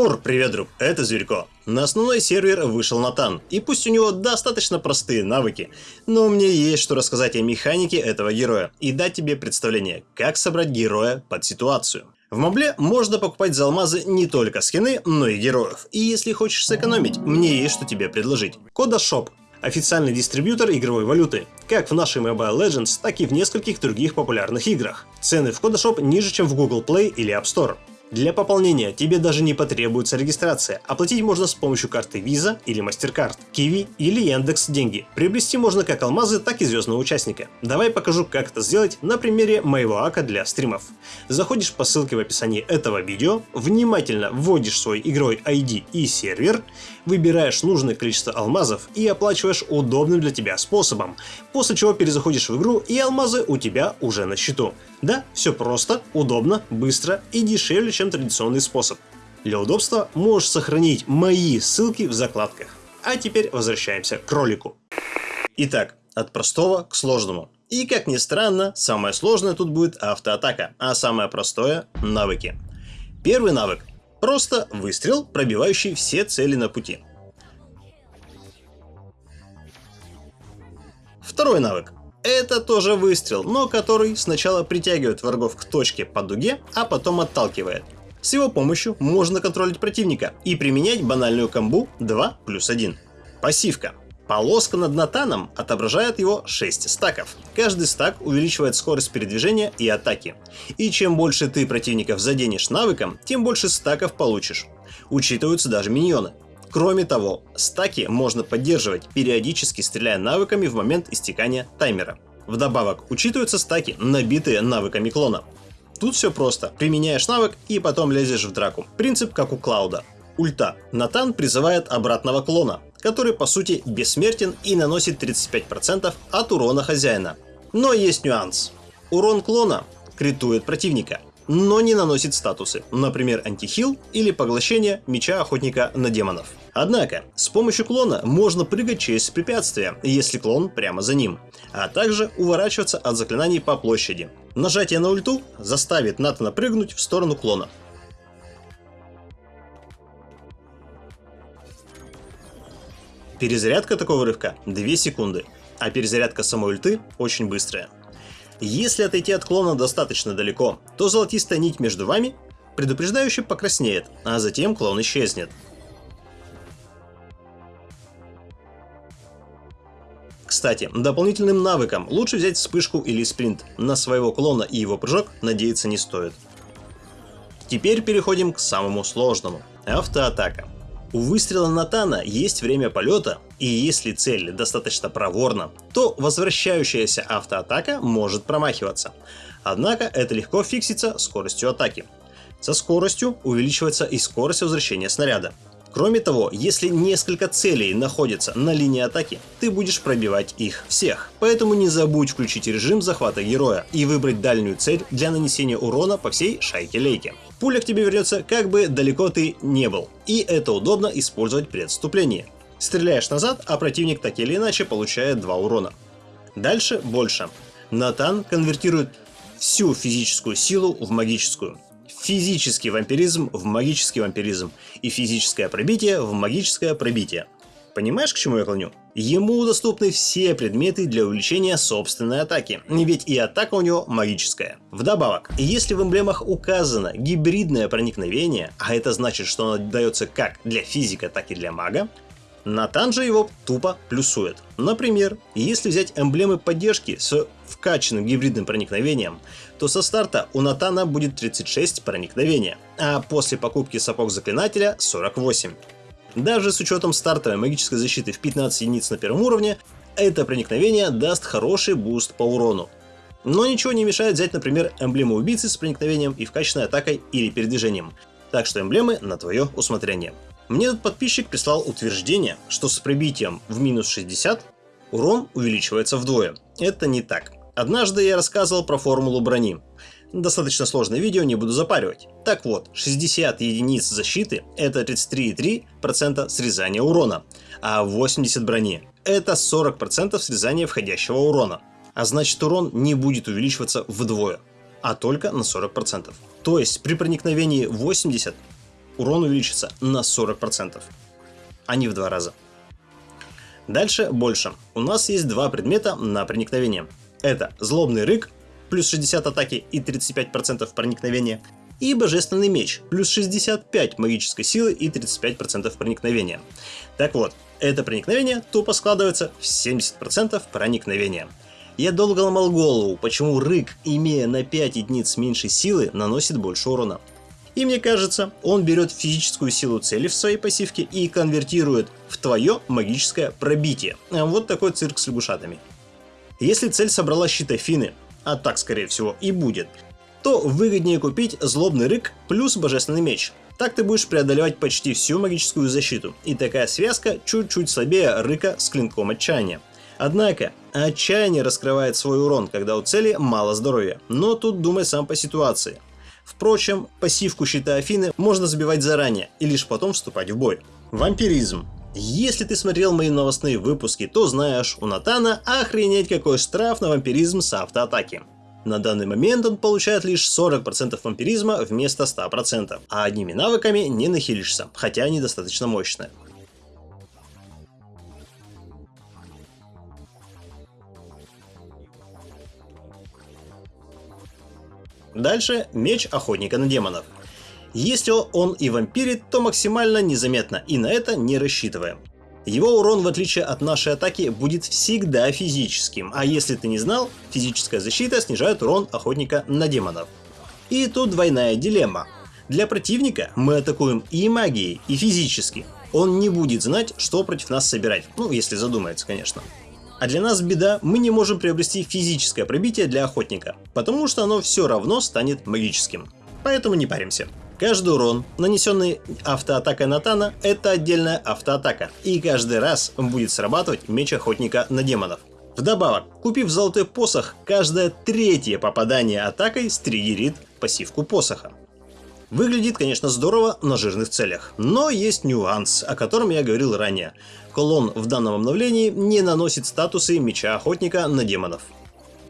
Мур, привет, друг, это Зверько. На основной сервер вышел Натан, и пусть у него достаточно простые навыки, но мне есть что рассказать о механике этого героя и дать тебе представление, как собрать героя под ситуацию. В мобле можно покупать за алмазы не только скины, но и героев. И если хочешь сэкономить, мне есть что тебе предложить. Кода Shop официальный дистрибьютор игровой валюты, как в нашей Mobile Legends, так и в нескольких других популярных играх. Цены в Kodashop ниже, чем в Google Play или App Store. Для пополнения тебе даже не потребуется регистрация. Оплатить можно с помощью карты Visa или MasterCard, Kiwi или Яндекс Деньги. Приобрести можно как алмазы, так и звездного участника. Давай покажу, как это сделать на примере моего ака для стримов. Заходишь по ссылке в описании этого видео, внимательно вводишь свой игровой ID и сервер, выбираешь нужное количество алмазов и оплачиваешь удобным для тебя способом, после чего перезаходишь в игру и алмазы у тебя уже на счету. Да, все просто, удобно, быстро и дешевле, чем традиционный способ. Для удобства можешь сохранить мои ссылки в закладках. А теперь возвращаемся к ролику. Итак, от простого к сложному. И как ни странно, самое сложное тут будет автоатака, а самое простое – навыки. Первый навык – просто выстрел, пробивающий все цели на пути. Второй навык это тоже выстрел, но который сначала притягивает врагов к точке по дуге, а потом отталкивает. С его помощью можно контролить противника и применять банальную комбу 2 плюс 1. Пассивка. Полоска над Натаном отображает его 6 стаков. Каждый стак увеличивает скорость передвижения и атаки. И чем больше ты противников заденешь навыком, тем больше стаков получишь. Учитываются даже миньоны. Кроме того, стаки можно поддерживать, периодически стреляя навыками в момент истекания таймера. Вдобавок, учитываются стаки, набитые навыками клона. Тут все просто. Применяешь навык и потом лезешь в драку. Принцип как у Клауда. Ульта. Натан призывает обратного клона, который по сути бессмертен и наносит 35% от урона хозяина. Но есть нюанс. Урон клона критует противника, но не наносит статусы, например антихил или поглощение меча охотника на демонов. Однако, с помощью клона можно прыгать через препятствия, если клон прямо за ним, а также уворачиваться от заклинаний по площади. Нажатие на ульту заставит Натана прыгнуть в сторону клона. Перезарядка такого рывка 2 секунды, а перезарядка самой ульты очень быстрая. Если отойти от клона достаточно далеко, то золотистая нить между вами предупреждающе покраснеет, а затем клон исчезнет. Кстати, дополнительным навыком лучше взять вспышку или спринт. На своего клона и его прыжок надеяться не стоит. Теперь переходим к самому сложному – автоатака. У выстрела Натана есть время полета, и если цель достаточно проворна, то возвращающаяся автоатака может промахиваться. Однако это легко фиксится скоростью атаки. Со скоростью увеличивается и скорость возвращения снаряда. Кроме того, если несколько целей находятся на линии атаки, ты будешь пробивать их всех. Поэтому не забудь включить режим захвата героя и выбрать дальнюю цель для нанесения урона по всей шайке-лейке. Пуля к тебе вернется как бы далеко ты не был, и это удобно использовать при отступлении. Стреляешь назад, а противник так или иначе получает 2 урона. Дальше больше. Натан конвертирует всю физическую силу в магическую физический вампиризм в магический вампиризм и физическое пробитие в магическое пробитие. Понимаешь, к чему я клоню? Ему доступны все предметы для увеличения собственной атаки, ведь и атака у него магическая. Вдобавок, если в эмблемах указано гибридное проникновение, а это значит, что оно дается как для физика, так и для мага, Натан же его тупо плюсует. Например, если взять эмблемы поддержки с вкачанным гибридным проникновением, то со старта у Натана будет 36 проникновения, а после покупки сапог заклинателя 48. Даже с учетом стартовой магической защиты в 15 единиц на первом уровне, это проникновение даст хороший boost по урону. Но ничего не мешает взять, например, эмблему убийцы с проникновением и вкачанной атакой или передвижением. Так что эмблемы на твое усмотрение. Мне этот подписчик прислал утверждение, что с пробитием в минус 60 урон увеличивается вдвое. Это не так. Однажды я рассказывал про формулу брони. Достаточно сложное видео, не буду запаривать. Так вот, 60 единиц защиты – это 33,3% срезания урона, а 80 брони – это 40% срезания входящего урона. А значит урон не будет увеличиваться вдвое, а только на 40%. То есть при проникновении 80 урон увеличится на 40%, а не в два раза. Дальше больше. У нас есть два предмета на проникновение. Это злобный рык, плюс 60 атаки и 35% проникновения, и Божественный меч, плюс 65 магической силы и 35% проникновения. Так вот, это проникновение тупо складывается в 70% проникновения. Я долго ломал голову, почему рык, имея на 5 единиц меньше силы, наносит больше урона. И мне кажется, он берет физическую силу цели в своей пассивке и конвертирует в твое магическое пробитие. Вот такой цирк с лягушатами. Если цель собрала щит Афины, а так скорее всего и будет, то выгоднее купить злобный рык плюс божественный меч. Так ты будешь преодолевать почти всю магическую защиту, и такая связка чуть-чуть слабее рыка с клинком отчаяния. Однако, отчаяние раскрывает свой урон, когда у цели мало здоровья, но тут думай сам по ситуации. Впрочем, пассивку щита Афины можно забивать заранее и лишь потом вступать в бой. Вампиризм. Если ты смотрел мои новостные выпуски, то знаешь, у Натана охренеть какой штраф на вампиризм с автоатаки. На данный момент он получает лишь 40% вампиризма вместо 100%, а одними навыками не нахилишься, хотя они достаточно мощные. Дальше меч охотника на демонов. Если он и вампирит, то максимально незаметно, и на это не рассчитываем. Его урон, в отличие от нашей атаки, будет всегда физическим, а если ты не знал, физическая защита снижает урон охотника на демонов. И тут двойная дилемма. Для противника мы атакуем и магией, и физически. Он не будет знать, что против нас собирать, ну если задумается, конечно. А для нас беда, мы не можем приобрести физическое пробитие для охотника, потому что оно все равно станет магическим. Поэтому не паримся. Каждый урон, нанесенный автоатакой Натана, это отдельная автоатака, и каждый раз будет срабатывать меч охотника на демонов. Вдобавок, купив золотой посох, каждое третье попадание атакой стригерит пассивку посоха. Выглядит, конечно, здорово на жирных целях, но есть нюанс, о котором я говорил ранее. Колон в данном обновлении не наносит статусы меча охотника на демонов.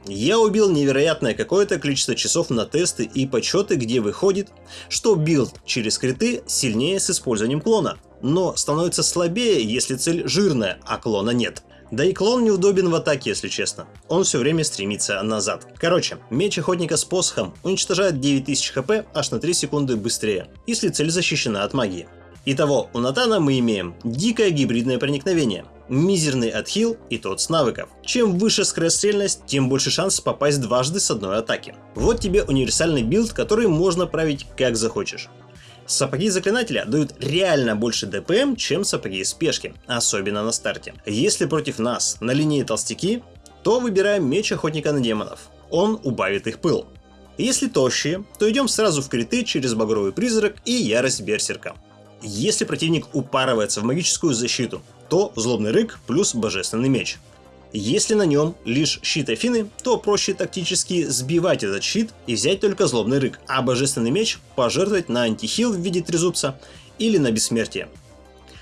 Я убил невероятное какое-то количество часов на тесты и подсчеты, где выходит, что build через криты сильнее с использованием клона, но становится слабее, если цель жирная, а клона нет. Да и клон неудобен в атаке, если честно. Он все время стремится назад. Короче, меч охотника с посохом уничтожает 9000 хп аж на 3 секунды быстрее, если цель защищена от магии. Итого, у Натана мы имеем дикое гибридное проникновение, мизерный отхил и тот с навыков. Чем выше скорострельность, тем больше шанс попасть дважды с одной атаки. Вот тебе универсальный build, который можно править как захочешь. Сапоги заклинателя дают реально больше ДПМ, чем сапоги спешки, особенно на старте. Если против нас на линии толстяки, то выбираем меч охотника на демонов. Он убавит их пыл. Если тощие, то идем сразу в криты через багровый призрак и ярость берсерка. Если противник упарывается в магическую защиту, то злобный рык плюс божественный меч. Если на нем лишь щит Афины, то проще тактически сбивать этот щит и взять только злобный рык, а божественный меч пожертвовать на антихил в виде трезубца или на бессмертие.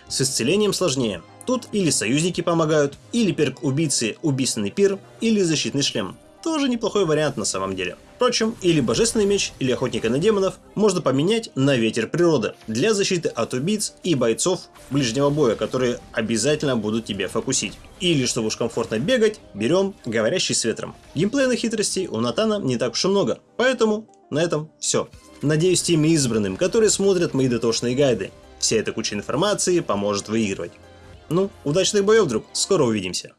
С исцелением сложнее. Тут или союзники помогают, или перк убийцы убийственный пир, или защитный шлем. Тоже неплохой вариант на самом деле. Впрочем, или Божественный меч, или Охотника на демонов можно поменять на Ветер природы для защиты от убийц и бойцов ближнего боя, которые обязательно будут тебя фокусить. Или, чтобы уж комфортно бегать, берем Говорящий с ветром. Геймплейных хитростей у Натана не так уж и много, поэтому на этом все. Надеюсь, тем избранным, которые смотрят мои дотошные гайды, вся эта куча информации поможет выигрывать. Ну, удачных боев, друг, скоро увидимся.